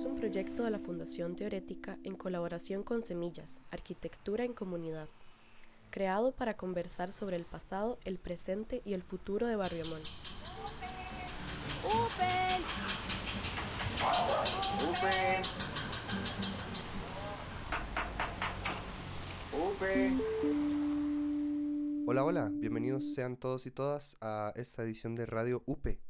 es un proyecto de la Fundación Teorética en colaboración con Semillas, Arquitectura en Comunidad, creado para conversar sobre el pasado, el presente y el futuro de Barrio Amón. Hola, hola, bienvenidos sean todos y todas a esta edición de Radio UPE.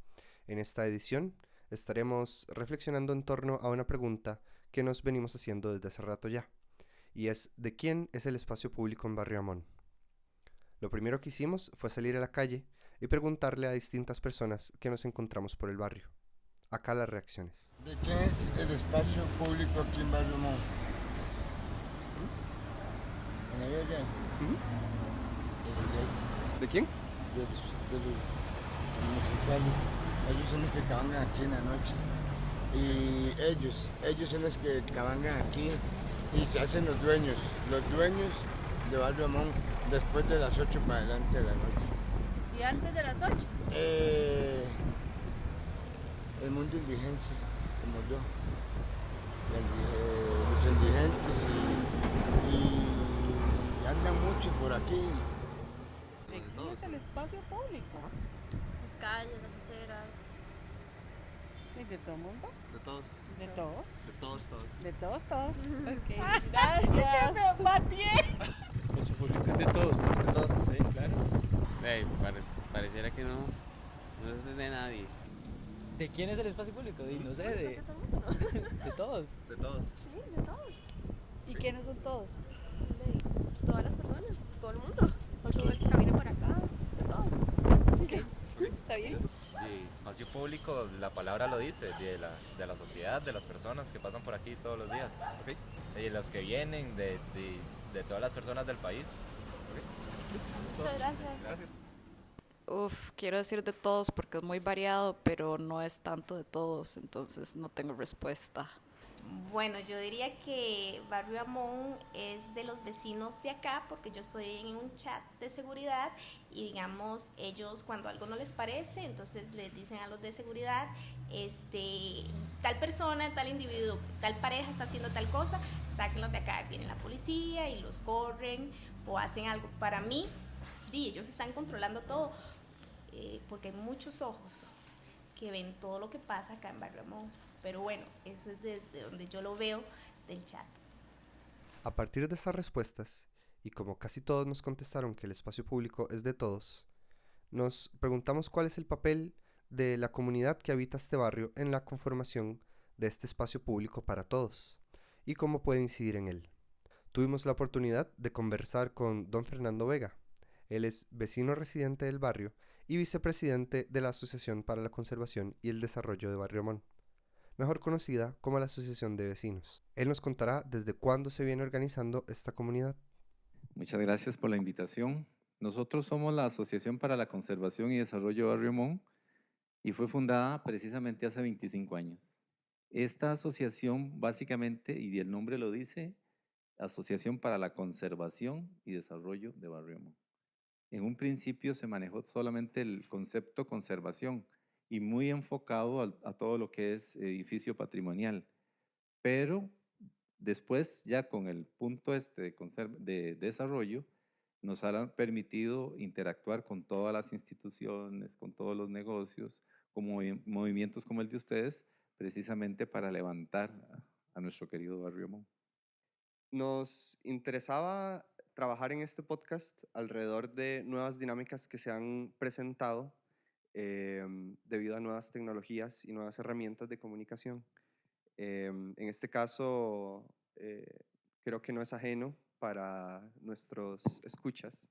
En esta edición estaremos reflexionando en torno a una pregunta que nos venimos haciendo desde hace rato ya, y es ¿de quién es el espacio público en Barrio Amón? Lo primero que hicimos fue salir a la calle y preguntarle a distintas personas que nos encontramos por el barrio. Acá las reacciones. ¿De quién es el espacio público aquí en Barrio Amón? ¿En la vida bien? ¿De quién? De los, de los homosexuales. Ellos son los que cabangan aquí en la noche. Y ellos, ellos son los que cabangan aquí y se hacen los dueños. Los dueños de Barrio Amón después de las 8 para adelante de la noche. ¿Y antes de las 8? Eh, el mundo indigencia, como yo. Eh, los indigentes y, y andan mucho por aquí. ¿De quién es el espacio público? Las calles, las aceras. ¿Y ¿De todo el mundo? De todos, ¿De todos? de todos, todos. ¿De todos, todos? Ok, gracias. ¡Me! Espacio público es de todos. De todos. Sí, claro. Ey, pare- pareciera que no, no es de nadie. ¿De quién es el espacio público? Di, no sé, de, ¿De todo el mundo, no? de todos. De todos. Sí, de todos. ¿Y quiénes son todos? De todas las personas, todo el mundo. Todo el que camina por acá, de todos. ¿Está bien? Y espacio público, la palabra lo dice, de la, de la sociedad, de las personas que pasan por aquí todos los días. Y los que vienen, de, de, de todas las personas del país. Muchas gracias. Uf, quiero decir de todos porque es muy variado, pero no es tanto de todos, entonces no tengo respuesta. Bueno, yo diría que Barrio Amón es de los vecinos de acá porque yo estoy en un chat de seguridad y digamos ellos cuando algo no les parece, entonces les dicen a los de seguridad, este, tal persona, tal individuo, tal pareja está haciendo tal cosa, sáquenlos de acá, viene la policía y los corren o hacen algo. Para mí, di, ellos están controlando todo eh, porque hay muchos ojos que ven todo lo que pasa acá en Barrio Amón. Pero bueno, eso es desde donde yo lo veo del chat. A partir de estas respuestas, y como casi todos nos contestaron que el espacio público es de todos, nos preguntamos cuál es el papel de la comunidad que habita este barrio en la conformación de este espacio público para todos y cómo puede incidir en él. Tuvimos la oportunidad de conversar con don Fernando Vega. Él es vecino residente del barrio y vicepresidente de la Asociación para la Conservación y el Desarrollo de Barrio Amón mejor conocida como la Asociación de Vecinos. Él nos contará desde cuándo se viene organizando esta comunidad. Muchas gracias por la invitación. Nosotros somos la Asociación para la Conservación y Desarrollo de Barrio Mon y fue fundada precisamente hace 25 años. Esta asociación básicamente, y el nombre lo dice, Asociación para la Conservación y Desarrollo de Barrio Mon. En un principio se manejó solamente el concepto conservación, y muy enfocado al- a, todo lo que es edificio patrimonial. Pero después, ya con el punto este de, de desarrollo, nos ha permitido interactuar con todas las instituciones, con todos los negocios, con movi- movimientos como el de ustedes, precisamente para levantar a, a nuestro querido barrio Mon. Nos interesaba trabajar en este podcast alrededor de nuevas dinámicas que se han presentado em, debido a nuevas tecnologías y nuevas herramientas de comunicación. Em, en este caso, eh, creo que no es ajeno para nuestros escuchas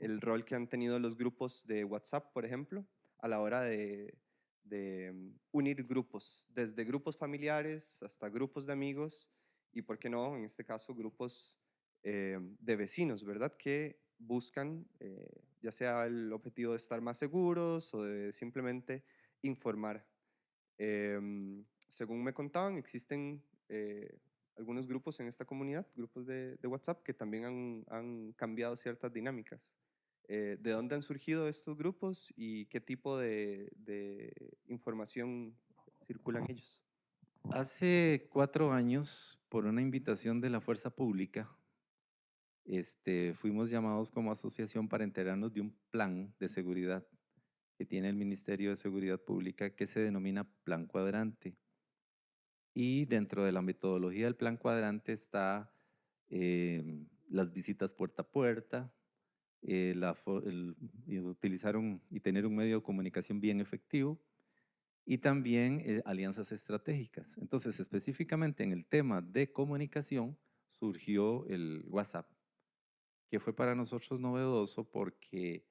el rol que han tenido los grupos de WhatsApp, por ejemplo, a la hora de, de, mm, unir grupos, desde grupos familiares hasta grupos de amigos y, ¿por qué no?, en este caso, grupos eh, de vecinos, ¿verdad? Que buscan eh, ya sea el objetivo de estar más seguros o de simplemente informar. Em, según me contaban, existen eh, algunos grupos en esta comunidad, grupos de, de WhatsApp, que también han, han cambiado ciertas dinámicas. Eh, ¿De dónde han surgido estos grupos y qué tipo de, de información circulan ellos? Hace cuatro años, por una invitación de la Fuerza Pública, este, fuimos llamados como asociación para enterarnos de un plan de seguridad que tiene el Ministerio de Seguridad Pública que se denomina Plan Cuadrante. Y dentro de la metodología del Plan Cuadrante está eh, las visitas puerta a puerta, eh, la, el, utilizar un, y tener un medio de comunicación bien efectivo y también eh, alianzas estratégicas. Entonces, específicamente en el tema de comunicación, surgió el WhatsApp, que fue para nosotros novedoso porque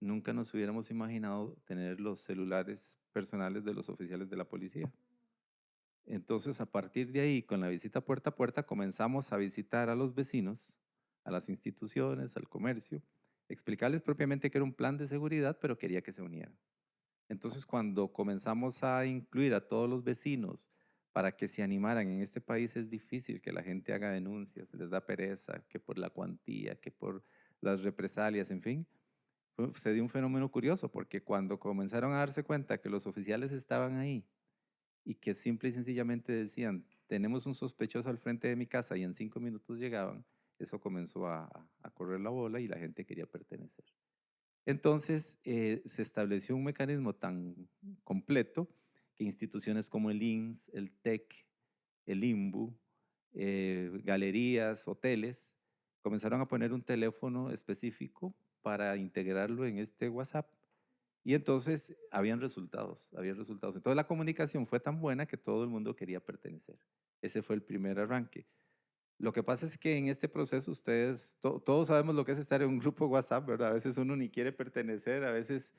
nunca nos hubiéramos imaginado tener los celulares personales de los oficiales de la policía. Entonces, a partir de ahí, con la visita puerta a puerta, comenzamos a visitar a los vecinos, a las instituciones, al comercio, explicarles propiamente que era un plan de seguridad, pero quería que se unieran. Entonces, cuando comenzamos a incluir a todos los vecinos para que se animaran en este país, es difícil que la gente haga denuncias, les da pereza, que por la cuantía, que por las represalias, en fin. Se dio un fenómeno curioso, porque cuando comenzaron a darse cuenta que los oficiales estaban ahí y que simple y sencillamente decían, tenemos un sospechoso al frente de mi casa y en cinco minutos llegaban, eso comenzó a, a correr la bola y la gente quería pertenecer. Entonces eh, se estableció un mecanismo tan completo que instituciones como el INS, el TEC, el IMBU, eh, galerías, hoteles, comenzaron a poner un teléfono específico para integrarlo en este WhatsApp. Y entonces habían resultados, habían resultados. Entonces la comunicación fue tan buena que todo el mundo quería pertenecer. Ese fue el primer arranque. Lo que pasa es que en este proceso ustedes, todos sabemos lo que es estar en un grupo WhatsApp, ¿verdad? A veces uno ni quiere pertenecer, a veces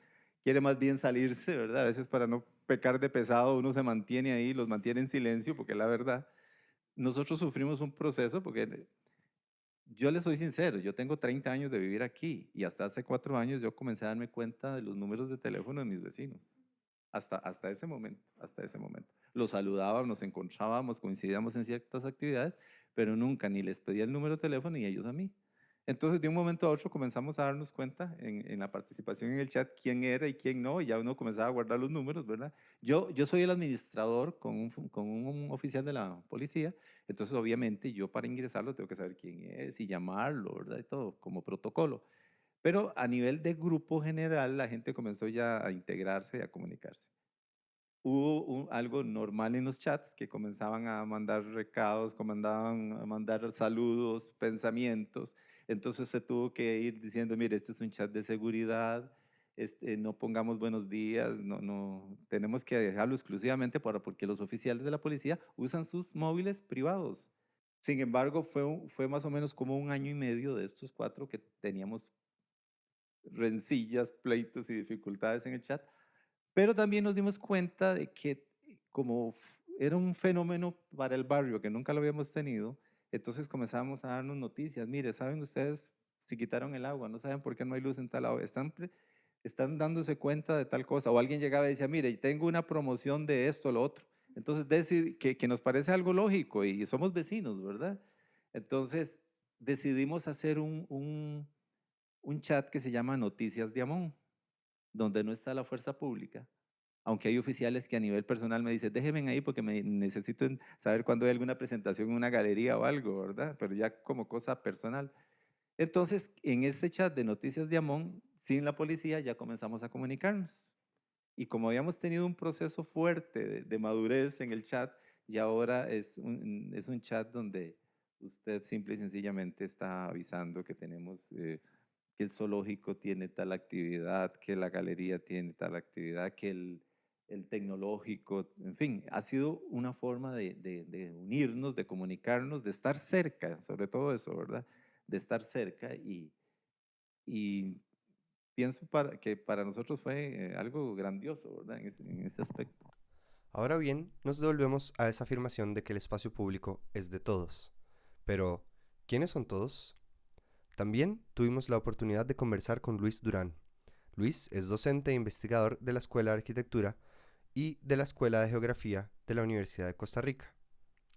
quiere más bien salirse, ¿verdad? A veces para no pecar de pesado uno se mantiene ahí, los mantiene en silencio, porque la verdad, nosotros sufrimos un proceso, porque yo les soy sincero, yo tengo 30 años de vivir aquí y hasta hace cuatro años yo comencé a darme cuenta de los números de teléfono de mis vecinos. Hasta, hasta ese momento, hasta ese momento. Los saludábamos, nos encontrábamos, coincidíamos en ciertas actividades, pero nunca ni les pedía el número de teléfono ni ellos a mí. Entonces, de un momento a otro comenzamos a darnos cuenta en, en, la participación en el chat quién era y quién no, y ya uno comenzaba a guardar los números, ¿verdad? Yo, yo soy el administrador con un, con un oficial de la policía, entonces obviamente yo para ingresarlo tengo que saber quién es y llamarlo, ¿verdad? Y todo, como protocolo. Pero a nivel de grupo general, la gente comenzó ya a integrarse y a comunicarse hubo algo normal en los chats que comenzaban a mandar recados, comenzaban a mandar saludos, pensamientos. Entonces se tuvo que ir diciendo, mire, este es un chat de seguridad, este, no pongamos buenos días, no, no, tenemos que dejarlo exclusivamente para, porque los oficiales de la policía usan sus móviles privados. Sin embargo, fue, fue más o menos como un año y medio de estos cuatro que teníamos rencillas, pleitos y dificultades en el chat, pero también nos dimos cuenta de que como era un fenómeno para el barrio que nunca lo habíamos tenido, entonces comenzamos a darnos noticias. Mire, ¿saben ustedes si quitaron el agua? ¿No saben por qué no hay luz en tal lado? Están, dándose cuenta de tal cosa. O alguien llegaba y decía, mire, tengo una promoción de esto o lo otro. Entonces, que, que nos parece algo lógico y somos vecinos, ¿verdad? Entonces, decidimos hacer un, un chat que se llama Noticias de Amón donde no está la fuerza pública, aunque hay oficiales que a nivel personal me dicen, déjenme ahí porque me necesito saber cuándo hay alguna presentación en una galería o algo, ¿verdad? Pero ya como cosa personal. Entonces, en ese chat de noticias de Amón, sin la policía, ya comenzamos a comunicarnos. Y como habíamos tenido un proceso fuerte de, madurez en el chat, y ahora es un, es un chat donde usted simple y sencillamente está avisando que tenemos eh, que el zoológico tiene tal actividad, que la galería tiene tal actividad, que el, el tecnológico, en fin, ha sido una forma de, unirnos, de comunicarnos, de estar cerca, sobre todo eso, ¿verdad? De estar cerca y, pienso que para nosotros fue eh, algo grandioso, ¿verdad? En en aspecto. Ahora bien, nos devolvemos a esa afirmación de que el espacio público es de todos. Pero, ¿quiénes son todos? También tuvimos la oportunidad de conversar con Luis Durán. Luis es docente e investigador de la Escuela de Arquitectura y de la Escuela de Geografía de la Universidad de Costa Rica.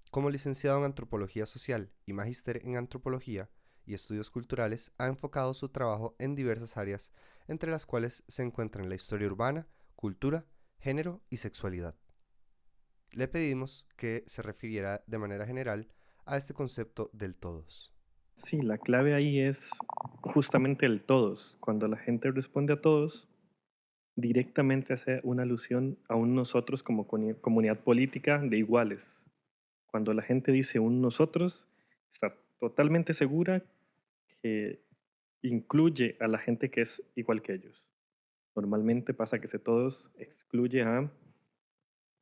Como licenciado en Antropología Social y magíster en Antropología y Estudios Culturales, ha enfocado su trabajo en diversas áreas, entre las cuales se encuentran la historia urbana, cultura, género y sexualidad. le pedimos que se refiriera de manera general a este concepto del todos. Sí, la clave ahí es justamente el todos. Cuando la gente responde a todos, directamente hace una alusión a un nosotros como comunidad política de iguales. Cuando la gente dice un nosotros, está totalmente segura que incluye a la gente que es igual que ellos. Normalmente pasa que ese todos excluye a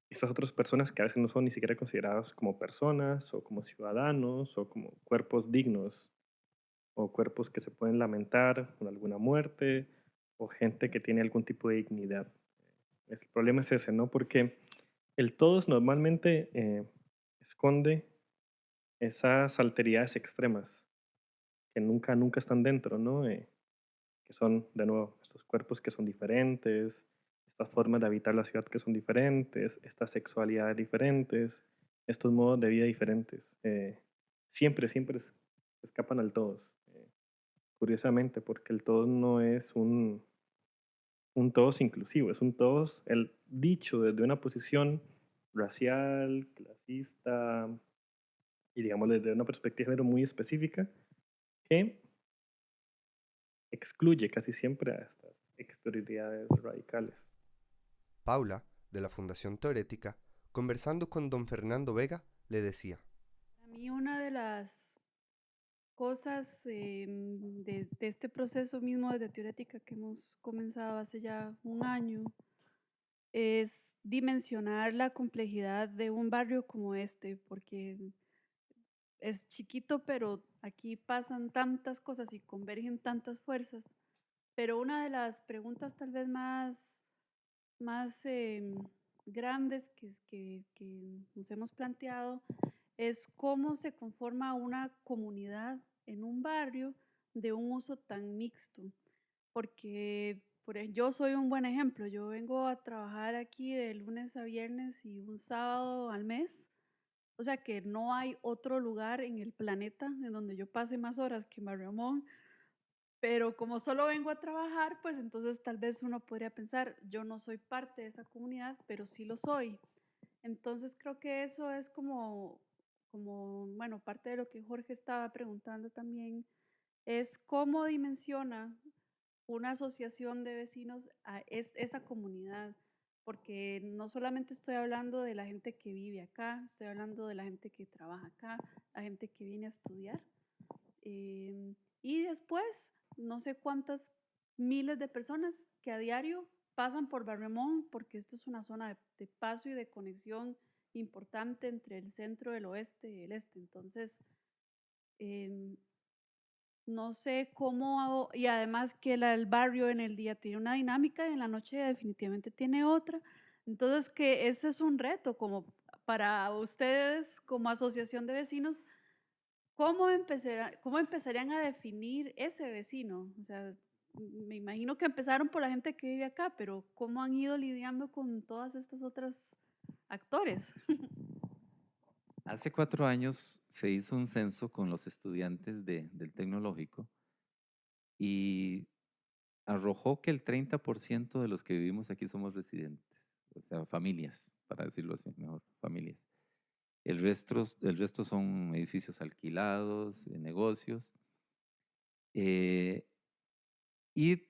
estas otras personas que a veces no son ni siquiera consideradas como personas o como ciudadanos o como cuerpos dignos o cuerpos que se pueden lamentar con alguna muerte o gente que tiene algún tipo de dignidad. El problema es ese, ¿no? Porque el todos normalmente eh, esconde esas alteridades extremas que nunca, nunca están dentro, ¿no? Eh, que son, de nuevo, estos cuerpos que son diferentes, estas formas de habitar la ciudad que son diferentes, estas sexualidades diferentes, estos modos de vida diferentes. Eh, siempre, siempre es- escapan al todos. eh, curiosamente, porque el todos no es un, un todos inclusivo, es un todos, el dicho desde una posición racial, clasista y digamos desde una perspectiva de género muy específica que excluye casi siempre a estas exterioridades radicales. Paula, de la Fundación Teorética, conversando con don Fernando Vega, le decía, A mí una de las cosas em, de, de este proceso mismo de teorética que hemos comenzado hace ya un año es dimensionar la complejidad de un barrio como este, porque es chiquito, pero aquí pasan tantas cosas y convergen tantas fuerzas. Pero una de las preguntas tal vez más, más em, grandes que, que, que nos hemos planteado es cómo se conforma una comunidad en un barrio de un uso tan mixto. Porque por yo soy un buen ejemplo. Yo vengo a trabajar aquí de lunes a viernes y un sábado al mes. O sea que no hay otro lugar en el planeta en donde yo pase más horas que en Barriamón. Pero como solo vengo a trabajar, pues entonces tal vez uno podría pensar, yo no soy parte de esa comunidad, pero sí lo soy. Entonces creo que eso es como, como, bueno, parte de lo que Jorge estaba preguntando también, es cómo dimensiona una asociación de vecinos a es- esa comunidad. Porque no solamente estoy hablando de la gente que vive acá, estoy hablando de la gente que trabaja acá, la gente que viene a estudiar. Em, y después, no sé cuántas miles de personas que a diario pasan por Barremón, porque esto es una zona de, de paso y de conexión importante entre el centro, el oeste y el este. Entonces, em, no sé cómo, hago- y además que la- el barrio en el día tiene una dinámica y en la noche definitivamente tiene otra. Entonces, que ese es un reto como para ustedes como asociación de vecinos, ¿cómo, empezará- cómo empezarían a definir ese vecino? O sea, me imagino que empezaron por la gente que vive acá, pero ¿cómo han ido lidiando con todas estas otras actores? Hace cuatro años se hizo un censo con los estudiantes de- del tecnológico y arrojó que el 30% de los que vivimos aquí somos residentes, o sea, familias, para decirlo así, mejor, familias. El resto, el resto son edificios alquilados, negocios. eh, y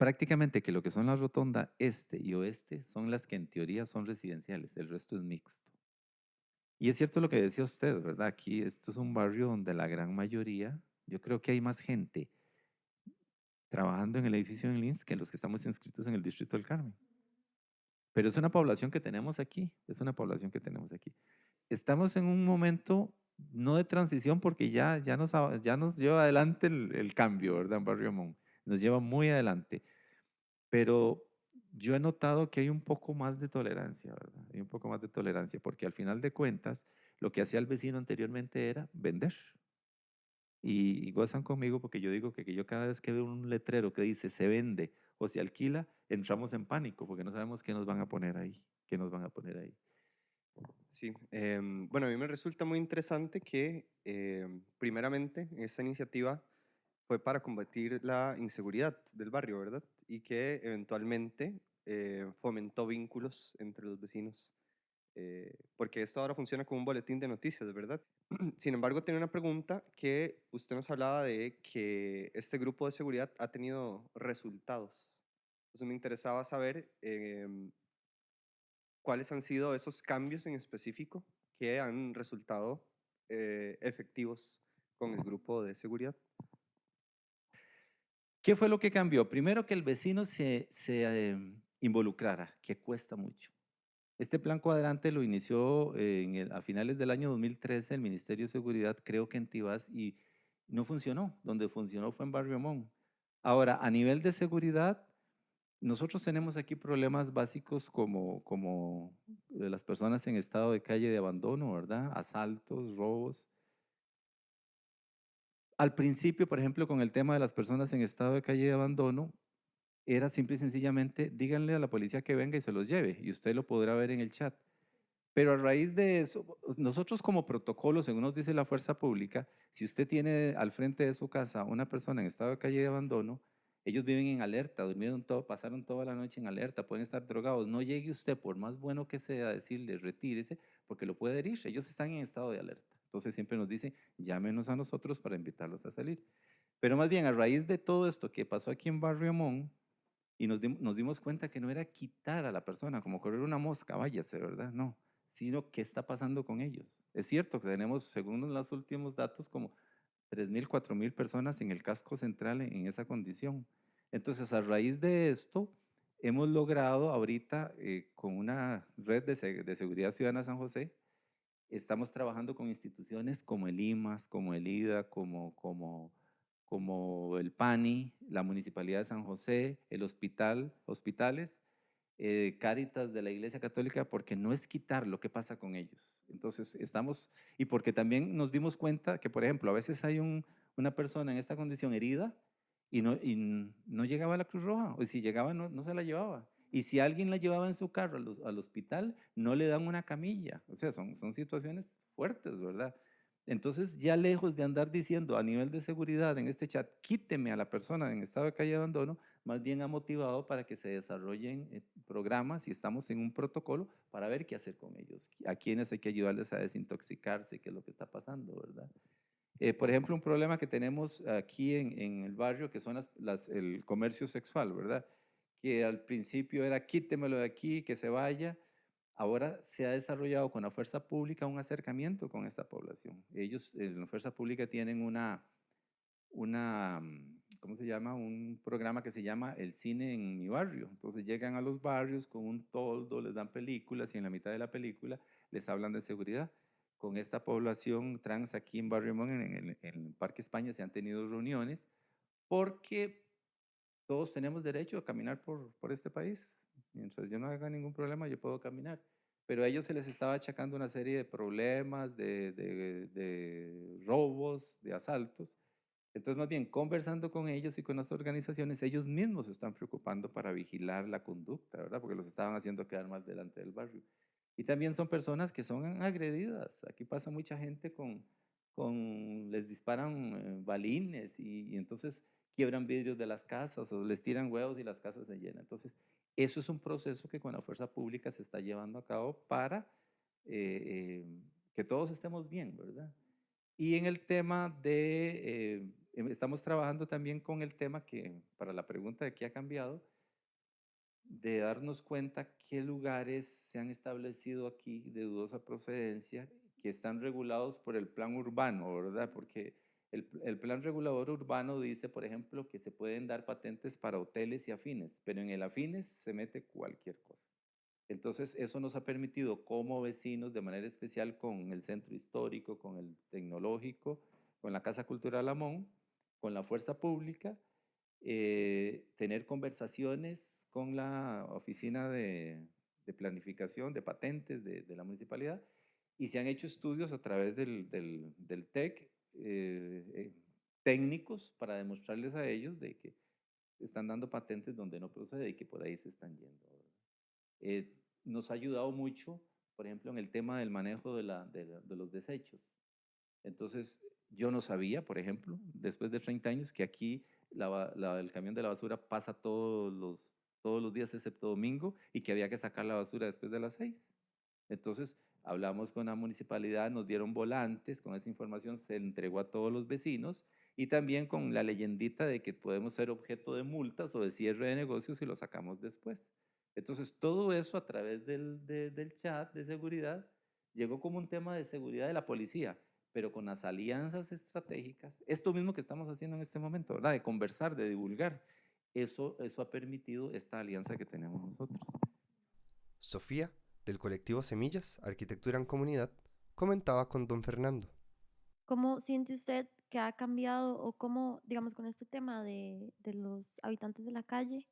prácticamente que lo que son la rotonda este y oeste son las que en teoría son residenciales, el resto es mixto. Y es cierto lo que decía usted, ¿verdad? Aquí esto es un barrio donde la gran mayoría, yo creo que hay más gente trabajando en el edificio en Linz que los que estamos inscritos en el Distrito del Carmen. Pero es una población que tenemos aquí, es una población que tenemos aquí. Estamos en un momento no de transición porque ya, ya, nos, ya nos lleva adelante el, cambio, ¿verdad? En Barrio Mon. Nos lleva muy adelante. Pero yo he notado que hay un poco más de tolerancia, ¿verdad? Hay un poco más de tolerancia porque al final de cuentas lo que hacía el vecino anteriormente era vender. Y, y gozan conmigo porque yo digo que, que yo cada vez que veo un letrero que dice se vende o se alquila, entramos en pánico porque no sabemos qué nos van a poner ahí, qué nos van a poner ahí. Sí, em, bueno, a mí me resulta muy interesante que, em, primeramente, esta iniciativa fue para combatir la inseguridad del barrio, ¿verdad? Y que eventualmente eh, fomentó vínculos entre los vecinos. eh, porque esto ahora funciona como un boletín de noticias, ¿verdad? Sin embargo, tiene una pregunta que usted nos hablaba de que este grupo de seguridad ha tenido resultados. Entonces me interesaba saber em, cuáles han sido esos cambios en específico que han resultado eh, efectivos con el grupo de seguridad. ¿Qué fue lo que cambió? Primero que el vecino se, em, involucrara, que cuesta mucho. Este plan cuadrante lo inició el- a finales del año 2013 el Ministerio de Seguridad, creo que en Tibás, y no funcionó. Donde funcionó fue en Barrio Amón. Ahora, a nivel de seguridad, nosotros tenemos aquí problemas básicos como, como las personas en estado de calle de abandono, ¿verdad? Asaltos, robos. Al principio, por ejemplo, con el tema de las personas en estado de calle de abandono, era simple y sencillamente, díganle a la policía que venga y se los lleve, y usted lo podrá ver en el chat. Pero a raíz de eso, nosotros como protocolo, según nos dice la fuerza pública, si usted tiene al frente de su casa una persona en estado de calle de abandono, ellos viven en alerta, durmieron todo, pasaron toda la noche en alerta, pueden estar drogados. No llegue usted, por más bueno que sea, a decirle retírese, porque lo puede herir. Ellos están en estado de alerta. Entonces siempre nos dicen, llámenos a nosotros para invitarlos a salir. Pero más bien, a raíz de todo esto que pasó aquí en Barrio Amón, y nos, dim- nos dimos cuenta que no era quitar a la persona, como correr una mosca, váyase, ¿verdad? No, sino qué está pasando con ellos. Es cierto que tenemos, según los últimos datos, como 3.000, 4.000 personas en el casco central en, esa condición. Entonces, a raíz de esto, hemos logrado ahorita eh, con una red de, de seguridad ciudadana San José, estamos trabajando con instituciones como el IMAS, como el IDA, como, como, como el PANI, la Municipalidad de San José, el hospital, hospitales, eh, Cáritas de la Iglesia Católica, porque no es quitar lo que pasa con ellos. Entonces, estamos, y porque también nos dimos cuenta que, por ejemplo, a veces hay un- una persona en esta condición herida y no, y no llegaba a la Cruz Roja, o si llegaba no, no se la llevaba. Y si alguien la llevaba en su carro al, al hospital, no le dan una camilla. O sea, son, son situaciones fuertes, ¿verdad? Entonces, ya lejos de andar diciendo a nivel de seguridad en este chat, quíteme a la persona en estado de calle de abandono, más bien ha motivado para que se desarrollen eh, programas y estamos en un protocolo para ver qué hacer con ellos, a quienes hay que ayudarles a desintoxicarse, qué es lo que está pasando, ¿verdad? Eh, por ejemplo, un problema que tenemos aquí en, en el barrio, que son las, las- el comercio sexual, ¿verdad? Que al principio era quítemelo de aquí, que se vaya. Ahora se ha desarrollado con la fuerza pública un acercamiento con esta población. Ellos en la fuerza pública tienen una, una, mm, ¿cómo se llama? Un programa que se llama El Cine en mi barrio. Entonces llegan a los barrios con un toldo, les dan películas y en la mitad de la película les hablan de seguridad. Con esta población trans aquí en Barrio Mon, en, en el Parque España, se han tenido reuniones porque todos tenemos derecho a caminar por, por este país. Mientras yo no haga ningún problema, yo puedo caminar. Pero a ellos se les estaba achacando una serie de problemas, de, de- de robos, de asaltos. Entonces, más bien, conversando con ellos y con las organizaciones, ellos mismos se están preocupando para vigilar la conducta, ¿verdad? Porque los estaban haciendo quedar mal delante del barrio. Y también son personas que son agredidas. Aquí pasa mucha gente con, con les disparan eh, balines y, y entonces quiebran vidrios de las casas o les tiran huevos y las casas se llenan. Entonces, eso es un proceso que con la fuerza pública se está llevando a cabo para eh, eh, que todos estemos bien, ¿verdad? Y en el tema de, eh, em- estamos trabajando también con el tema que, para la pregunta de qué ha cambiado, de darnos cuenta qué lugares se han establecido aquí de dudosa procedencia que están regulados por el plan urbano, ¿verdad? Porque el, plan regulador urbano dice, por ejemplo, que se pueden dar patentes para hoteles y afines, pero en el afines se mete cualquier cosa. Entonces, eso nos ha permitido como vecinos, de manera especial con el centro histórico, con el tecnológico, con la Casa Cultural Amón, con la Fuerza Pública, eh, tener conversaciones con la oficina de, planificación, de patentes de, la municipalidad, y se han hecho estudios a través del TEC eh, eh, técnicos para demostrarles a ellos de que están dando patentes donde no procede y que por ahí se están yendo. Eh, nos ha ayudado mucho, por ejemplo, en el tema del manejo de, la, de, la- de los desechos. Entonces, yo no sabía, por ejemplo, después de 30 años, que aquí la la- el camión de la basura pasa todos los, todos los días excepto domingo y que había que sacar la basura después de las 6. Entonces, hablamos con la municipalidad, nos dieron volantes, con esa información se entregó a todos los vecinos y también con la leyendita de que podemos ser objeto de multas o de cierre de negocios y lo sacamos después. Entonces, todo eso a través del, de- del chat de seguridad llegó como un tema de seguridad de la policía, pero con las alianzas estratégicas, esto mismo que estamos haciendo en este momento, ¿verdad? De conversar, de divulgar, eso, eso ha permitido esta alianza que tenemos nosotros. Sofía, del colectivo Semillas, Arquitectura en Comunidad, comentaba con don Fernando. ¿Cómo siente usted que ha cambiado o cómo, digamos, con este tema de, de los habitantes de la calle,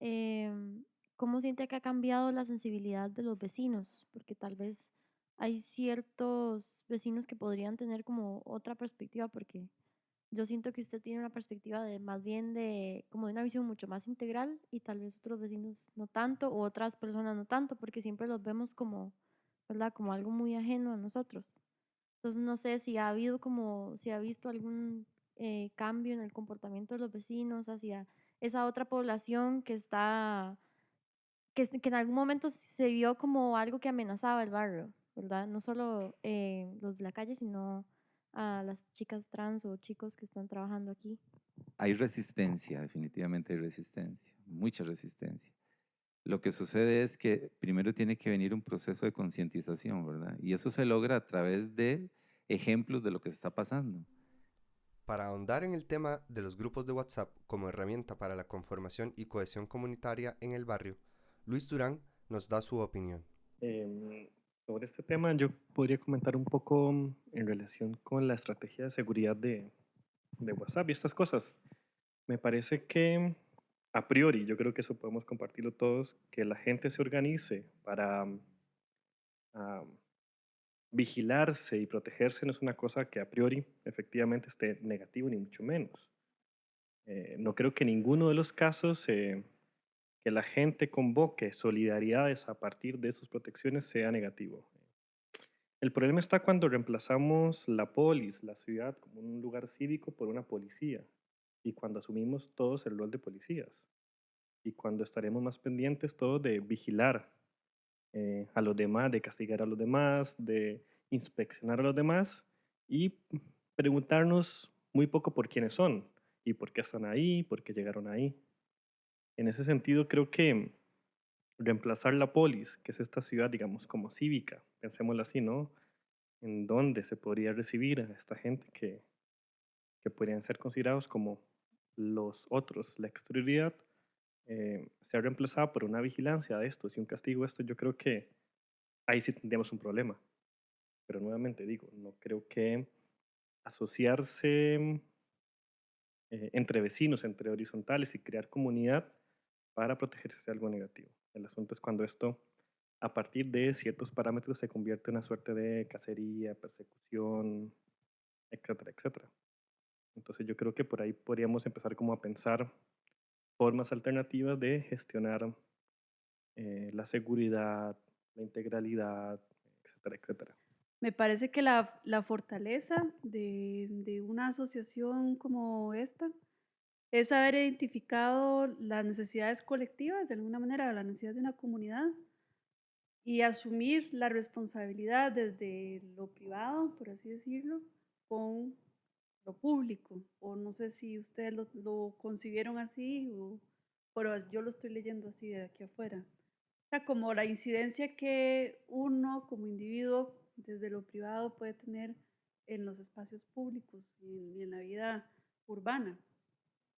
em, cómo siente que ha cambiado la sensibilidad de los vecinos? Porque tal vez hay ciertos vecinos que podrían tener como otra perspectiva, porque yo siento que usted tiene una perspectiva de más bien de como de una visión mucho más integral y tal vez otros vecinos no tanto o otras personas no tanto, porque siempre los vemos como, ¿verdad? Como algo muy ajeno a nosotros. Entonces no sé si ha habido como, si ha visto algún eh, cambio en el comportamiento de los vecinos hacia esa otra población que está, que, que en algún momento se vio como algo que amenazaba el barrio, ¿verdad? No solo eh, los de la calle, sino a las chicas trans o chicos que están trabajando aquí. Hay resistencia, definitivamente hay resistencia, mucha resistencia. Lo que sucede es que primero tiene que venir un proceso de concientización, ¿verdad? Y eso se logra a través de ejemplos de lo que está pasando. Para ahondar en el tema de los grupos de WhatsApp como herramienta para la conformación y cohesión comunitaria en el barrio, Luis Durán nos da su opinión. Em, sobre este tema yo podría comentar un poco mm, en relación con la estrategia de seguridad de, de WhatsApp y estas cosas. Me parece que a priori, yo creo que eso podemos compartirlo todos, que la gente se organice para ah, vigilarse y protegerse no es una cosa que a priori efectivamente esté negativo ni mucho menos. Eh, no creo que ninguno de los casos eh, que la gente convoque solidaridades a partir de sus protecciones sea negativo. El problema está cuando reemplazamos la polis, la ciudad, como un lugar cívico por una policía y cuando asumimos todos el rol de policías y cuando estaremos más pendientes todos de vigilar eh, a los demás, de castigar a los demás, de inspeccionar a los demás y preguntarnos muy poco por quiénes son y por qué están ahí, por qué llegaron ahí. En ese sentido, creo que reemplazar la polis, que es esta ciudad, digamos, como cívica, pensémoslo así, ¿no? En donde se podría recibir a esta gente que, que podrían ser considerados como los otros, la exterioridad, eh, sea reemplazada por una vigilancia de estos y un castigo de estos, yo creo que ahí sí tendríamos un problema. Pero nuevamente digo, no creo que asociarse eh, entre vecinos, entre horizontales y crear comunidad para protegerse sea algo negativo. El asunto es cuando esto, a partir de ciertos parámetros, se convierte en una suerte de cacería, persecución, etcétera, etcétera. Entonces yo creo que por ahí podríamos empezar como a pensar formas alternativas de gestionar eh, la seguridad, la integralidad, etcétera, etcétera. Me parece que la, la fortaleza de, de una asociación como esta es haber identificado las necesidades colectivas, de alguna manera, las necesidades de una comunidad y asumir la responsabilidad desde lo privado, por así decirlo, con lo público. O no sé si ustedes lo, lo concibieron así, pero yo lo estoy leyendo así de aquí afuera. O sea, como la incidencia que uno como individuo desde lo privado puede tener en los espacios públicos y en la vida urbana.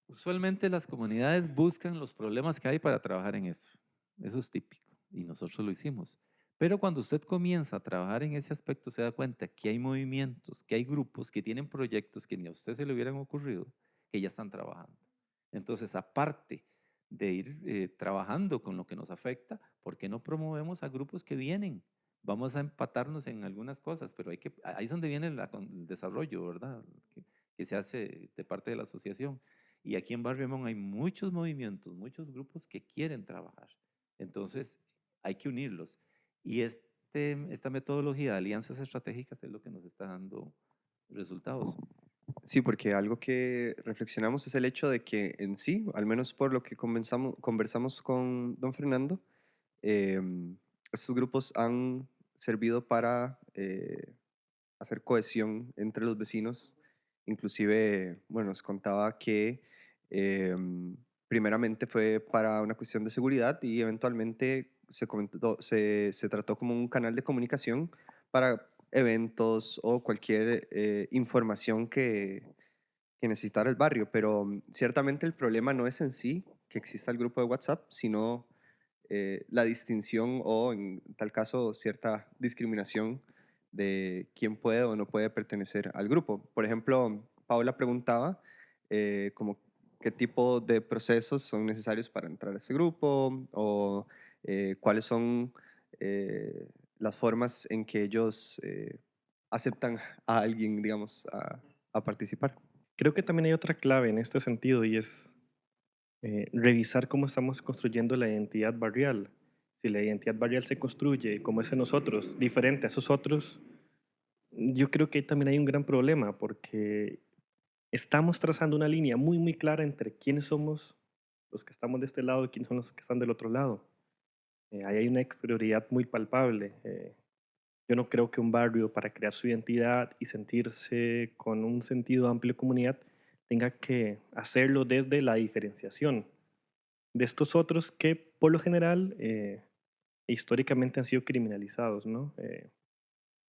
Usualmente las comunidades buscan los problemas que hay para trabajar en eso. Eso es típico y nosotros lo hicimos. Pero cuando usted comienza a trabajar en ese aspecto, se da cuenta que hay movimientos, que hay grupos que tienen proyectos que ni a usted se le hubieran ocurrido, que ya están trabajando. Entonces, aparte de ir eh, trabajando con lo que nos afecta, ¿por qué no promovemos a grupos que vienen? Vamos a empatarnos en algunas cosas, pero hay que, ahí es donde viene el desarrollo, ¿verdad? Que se hace de parte de la asociación. Y aquí en Barrio Limón hay muchos movimientos, muchos grupos que quieren trabajar. Entonces, hay que unirlos. Y este, esta metodología de alianzas estratégicas es lo que nos está dando resultados. Sí, porque algo que reflexionamos es el hecho de que en sí, al menos por lo que conversamos con don Fernando, eh, estos grupos han servido para eh, hacer cohesión entre los vecinos. Inclusive, bueno, nos contaba que em, primeramente fue para una cuestión de seguridad y eventualmente se, comentó, se, se trató como un canal de comunicación para eventos o cualquier eh, información que, que necesitara el barrio. Pero mm, ciertamente el problema no es en sí que exista el grupo de WhatsApp, sino eh, la distinción o en tal caso cierta discriminación de quién puede o no puede pertenecer al grupo. Por ejemplo, Paula preguntaba eh, qué tipo de procesos son necesarios para entrar a ese grupo o eh, cuáles son las formas en que ellos aceptan a alguien, digamos, a, a participar. Creo que también hay otra clave en este sentido y es eh, revisar cómo estamos construyendo la identidad barrial. Si la identidad barrial se construye como es en nosotros, diferente a esos otros, yo creo que también hay un gran problema porque estamos trazando una línea muy, muy clara entre quiénes somos los que estamos de este lado y quiénes son los que están del otro lado. Eh, ahí hay una exterioridad muy palpable. Eh, yo no creo que un barrio para crear su identidad y sentirse con un sentido amplio de comunidad tenga que hacerlo desde la diferenciación de estos otros que por lo general eh, históricamente han sido criminalizados, ¿no? Eh,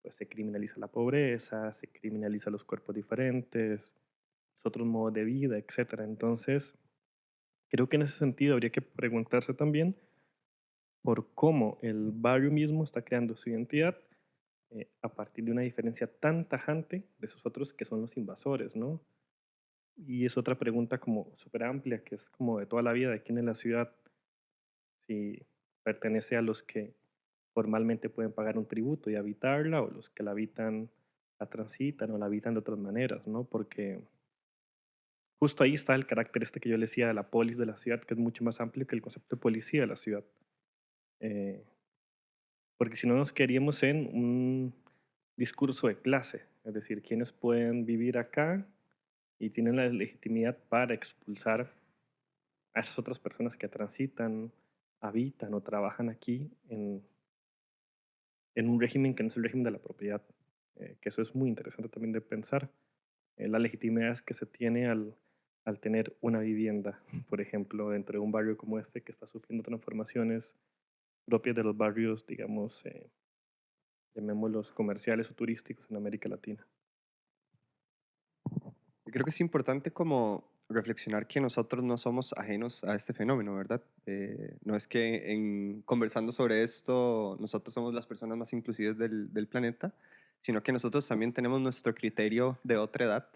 pues se criminaliza la pobreza, se criminaliza los cuerpos diferentes, otros modos de vida, etc. Entonces, creo que en ese sentido habría que preguntarse también por cómo el barrio mismo está creando su identidad eh, a partir de una diferencia tan tajante de esos otros que son los invasores, ¿no? Y es otra pregunta como súper amplia, que es como de toda la vida, de quién es la ciudad, si pertenece a los que formalmente pueden pagar un tributo y habitarla, o los que la habitan, la transitan o la habitan de otras maneras, ¿no? Porque justo ahí está el carácter este que yo le decía de la polis de la ciudad, que es mucho más amplio que el concepto de policía de la ciudad. Eh, porque si no nos queríamos en un discurso de clase, es decir, quiénes pueden vivir acá y tienen la legitimidad para expulsar a esas otras personas que transitan, habitan o trabajan aquí en, en un régimen que no es el régimen de la propiedad, eh, que eso es muy interesante también de pensar. Eh, la legitimidad que se tiene al, al tener una vivienda, por ejemplo, dentro de un barrio como este que está sufriendo transformaciones propias de los barrios, digamos, eh, llamémoslos comerciales o turísticos en América Latina. Yo creo que es importante como reflexionar que nosotros no somos ajenos a este fenómeno, ¿verdad? Eh, no es que en conversando sobre esto nosotros somos las personas más inclusivas del, del planeta, sino que nosotros también tenemos nuestro criterio de otra edad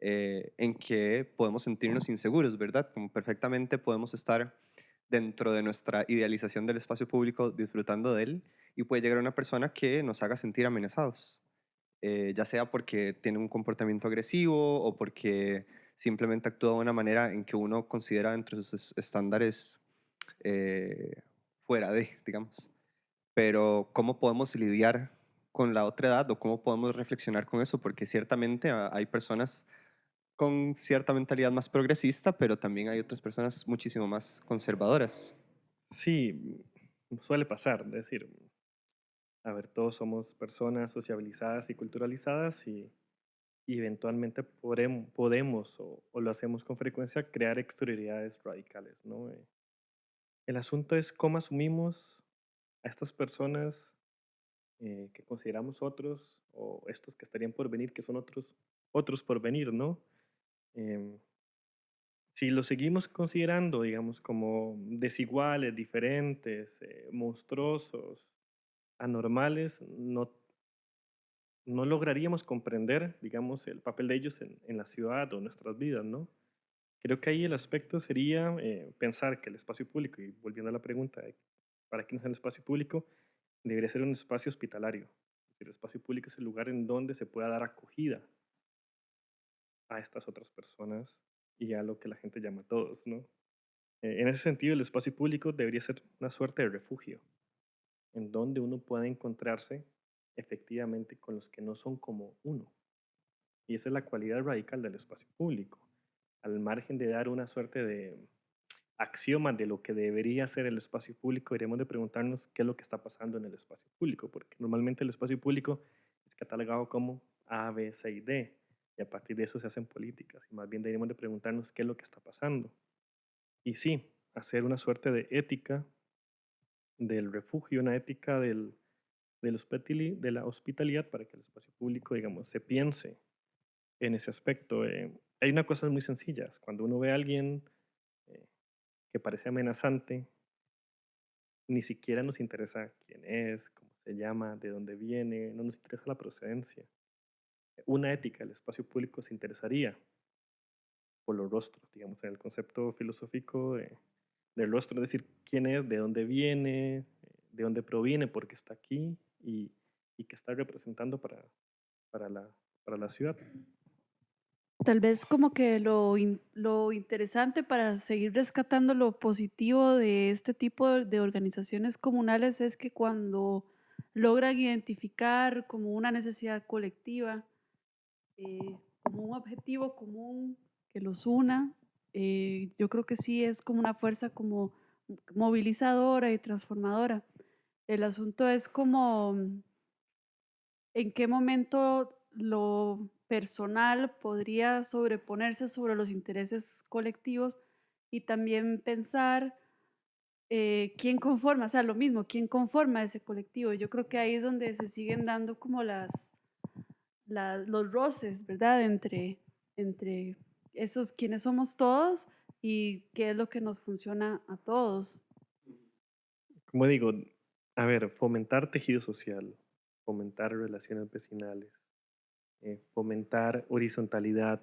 eh, en que podemos sentirnos inseguros, ¿verdad? Como perfectamente podemos estar dentro de nuestra idealización del espacio público disfrutando de él y puede llegar una persona que nos haga sentir amenazados, eh, ya sea porque tiene un comportamiento agresivo o porque simplemente actúa de una manera en que uno considera entre sus estándares eh, fuera de, digamos. Pero ¿cómo podemos lidiar con la otra edad o cómo podemos reflexionar con eso? Porque ciertamente hay personas con cierta mentalidad más progresista, pero también hay otras personas muchísimo más conservadoras. Sí, suele pasar, es decir, a ver, todos somos personas sociabilizadas y culturalizadas y, eventualmente podemos, podemos o, lo hacemos con frecuencia, crear exterioridades radicales, ¿no? Eh, el asunto es cómo asumimos a estas personas eh, que consideramos otros o estos que estarían por venir, que son otros, otros por venir, ¿no? Em, si lo seguimos considerando, digamos, como desiguales, diferentes, eh, monstruosos, anormales, no, no lograríamos comprender, digamos, el papel de ellos en, en la ciudad o nuestras vidas, ¿no? Creo que ahí el aspecto sería eh, pensar que el espacio público, y volviendo a la pregunta, ¿para quién es el espacio público? Debería ser un espacio hospitalario. El espacio público es el lugar en donde se pueda dar acogida a estas otras personas y a lo que la gente llama todos, ¿no? Eh, en ese sentido, el espacio público debería ser una suerte de refugio, en donde uno pueda encontrarse efectivamente con los que no son como uno. Y esa es la cualidad radical del espacio público. Al margen de dar una suerte de axioma de lo que debería ser el espacio público, deberíamos de preguntarnos qué es lo que está pasando en el espacio público, porque normalmente el espacio público es catalogado como A, B, C y D, y a partir de eso se hacen políticas, y más bien deberíamos de preguntarnos qué es lo que está pasando. Y sí, hacer una suerte de ética del refugio, una ética del, del de la hospitalidad para que el espacio público, digamos, se piense en ese aspecto. Eh, hay una cosa muy sencilla, cuando uno ve a alguien eh, que parece amenazante, ni siquiera nos interesa quién es, cómo se llama, de dónde viene, no nos interesa la procedencia. Una ética del espacio público se interesaría por los rostros, digamos, en el concepto filosófico de- del rostro, es decir, quién es, de dónde viene, de dónde proviene, por qué está aquí y, y qué está representando para, para, la, para la ciudad. Tal vez como que lo, lo interesante para seguir rescatando lo positivo de este tipo de organizaciones comunales es que cuando logran identificar como una necesidad colectiva, eh, como un objetivo común que los una, eh, yo creo que sí es como una fuerza como movilizadora y transformadora. El asunto es como mm, en qué momento lo personal podría sobreponerse sobre los intereses colectivos y también pensar eh, quién conforma, o sea, lo mismo, quién conforma ese colectivo. Yo creo que ahí es donde se siguen dando como las, los roces, ¿verdad? Entre, entre esos quienes somos todos y qué es lo que nos funciona a todos. Como digo, a ver, fomentar tejido social, fomentar relaciones vecinales, eh, fomentar horizontalidad,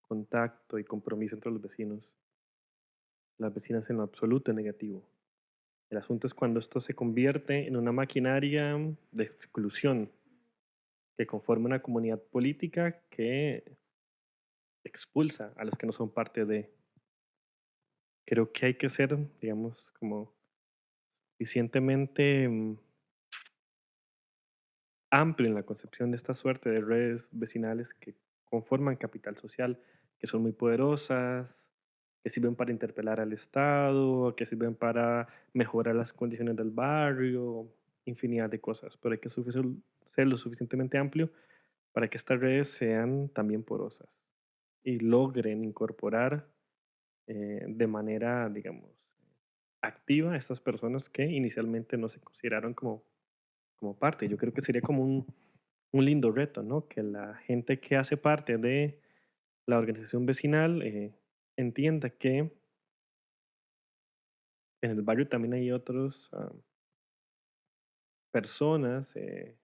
contacto y compromiso entre los vecinos. Las vecinas en lo absoluto negativo. El asunto es cuando esto se convierte en una maquinaria de exclusión que conforma una comunidad política que expulsa a los que no son parte de. Creo que hay que ser, digamos, como suficientemente mm, amplio en la concepción de esta suerte de redes vecinales que conforman capital social, que son muy poderosas, que sirven para interpelar al Estado, que sirven para mejorar las condiciones del barrio, infinidad de cosas, pero hay que ser lo suficientemente amplio para que estas redes sean también porosas y logren incorporar eh, de manera, digamos, activa a estas personas que inicialmente no se consideraron como, como parte. Yo creo que sería como un, un lindo reto, ¿no? Que la gente que hace parte de la organización vecinal eh, entienda que en el barrio también hay otros ah, personas eh,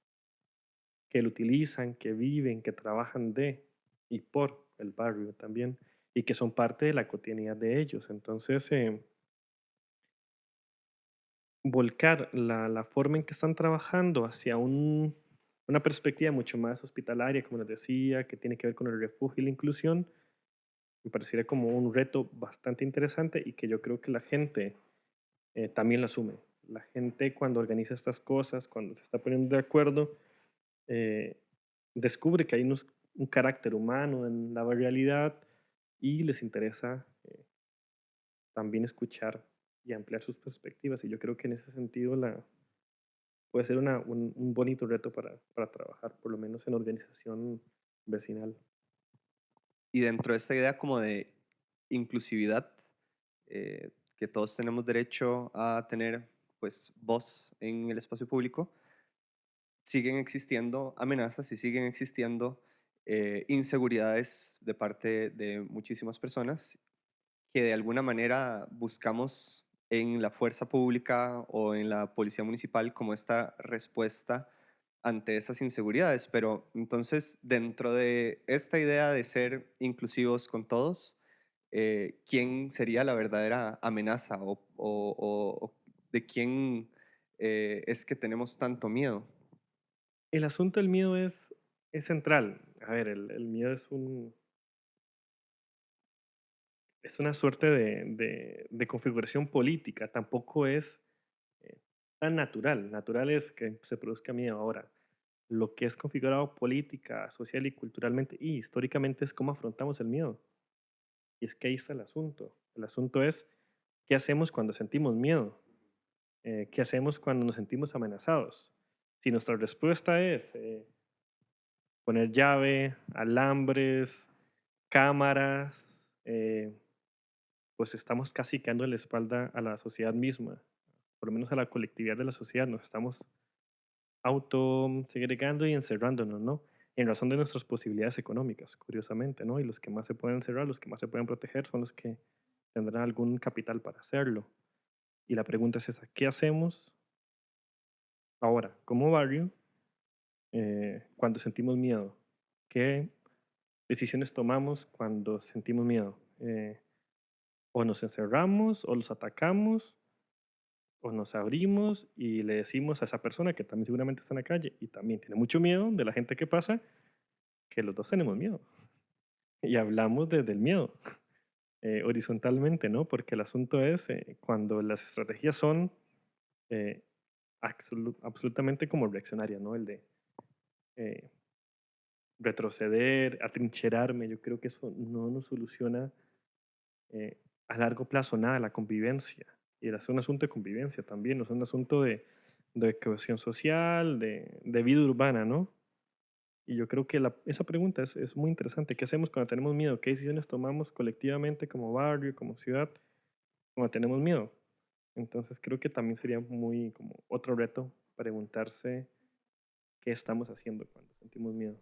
que lo utilizan, que viven, que trabajan de y por el barrio también y que son parte de la cotidianidad de ellos. Entonces, eh, volcar la, la forma en que están trabajando hacia un- una perspectiva mucho más hospitalaria, como les decía, que tiene que ver con el refugio y la inclusión, me parecería como un reto bastante interesante y que yo creo que la gente eh, también lo asume. La gente cuando organiza estas cosas, cuando se está poniendo de acuerdo, eh, descubre que hay unos- un carácter humano en la realidad y les interesa eh, también escuchar y ampliar sus perspectivas. Y yo creo que en ese sentido la, puede ser una- un, un bonito reto para, para trabajar, por lo menos en organización vecinal. Y dentro de esta idea como de inclusividad, eh, que todos tenemos derecho a tener pues voz en el espacio público, siguen existiendo amenazas y siguen existiendo eh, inseguridades de parte de muchísimas personas que de alguna manera buscamos en la fuerza pública o en la policía municipal como esta respuesta ante esas inseguridades. Pero entonces, dentro de esta idea de ser inclusivos con todos, eh, ¿quién sería la verdadera amenaza o, de quién eh, es que tenemos tanto miedo? El asunto del miedo es, central. A ver, el, miedo es un... Una suerte de, configuración política, tampoco es eh, tan natural. Natural es que se produzca miedo ahora. Lo que es configurado política, social y culturalmente y históricamente es cómo afrontamos el miedo. Y es que ahí está el asunto. El asunto es qué ¿qué hacemos cuando sentimos miedo? Eh, ¿Qué hacemos cuando nos sentimos amenazados? Si nuestra respuesta es eh, poner llave, alambres, cámaras, eh, pues estamos casi quedando la espalda a la sociedad misma, por lo menos a la colectividad de la sociedad, nos estamos auto segregando y encerrándonos, ¿no? En razón de nuestras posibilidades económicas, curiosamente, ¿no? Y los que más se pueden encerrar, los que más se pueden proteger, son los que tendrán algún capital para hacerlo. Y la pregunta es esa, ¿qué hacemos ahora como barrio eh, cuando sentimos miedo? ¿Qué decisiones tomamos cuando sentimos miedo? Eh, o nos encerramos, o los atacamos, o nos abrimos y le decimos a esa persona que también seguramente está en la calle y también tiene mucho miedo de la gente que pasa, que los dos tenemos miedo. Y hablamos desde el miedo, eh, horizontalmente, ¿no? Porque el asunto es cuando las estrategias son absolutamente como reaccionarias, ¿no? El de retroceder, atrincherarme, yo creo que eso no nos soluciona a largo plazo nada, la convivencia. Y es un asunto de convivencia también, no es un asunto de, de cohesión social, de, de, vida urbana, ¿no? Y yo creo que la, esa pregunta es, es, muy interesante. ¿Qué hacemos cuando tenemos miedo? ¿Qué decisiones tomamos colectivamente como barrio, como ciudad, cuando tenemos miedo? Entonces creo que también sería muy como otro reto preguntarse qué estamos haciendo cuando sentimos miedo.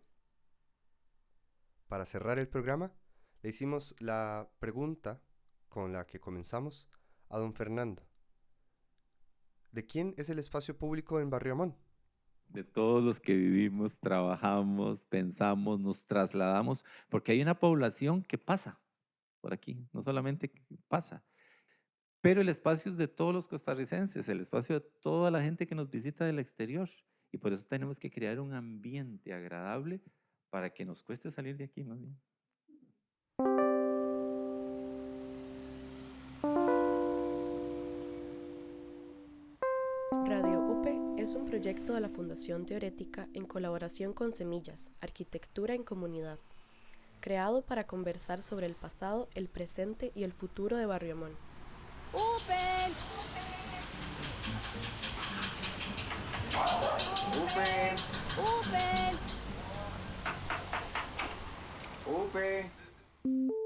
Para cerrar el programa, le hicimos la pregunta con la que comenzamos a don Fernando. ¿De quién es el espacio público en Barrio Amón? De todos los que vivimos, trabajamos, pensamos, nos trasladamos, porque hay una población que pasa por aquí, no solamente pasa, pero el espacio es de todos los costarricenses, el espacio de toda la gente que nos visita del exterior. Y por eso tenemos que crear un ambiente agradable para que nos cueste salir de aquí más bien. es un proyecto de la Fundación Teorética en colaboración con Semillas, Arquitectura en Comunidad, creado para conversar sobre el pasado, el presente y el futuro de Barrio Open! Open! Open! Open! Open.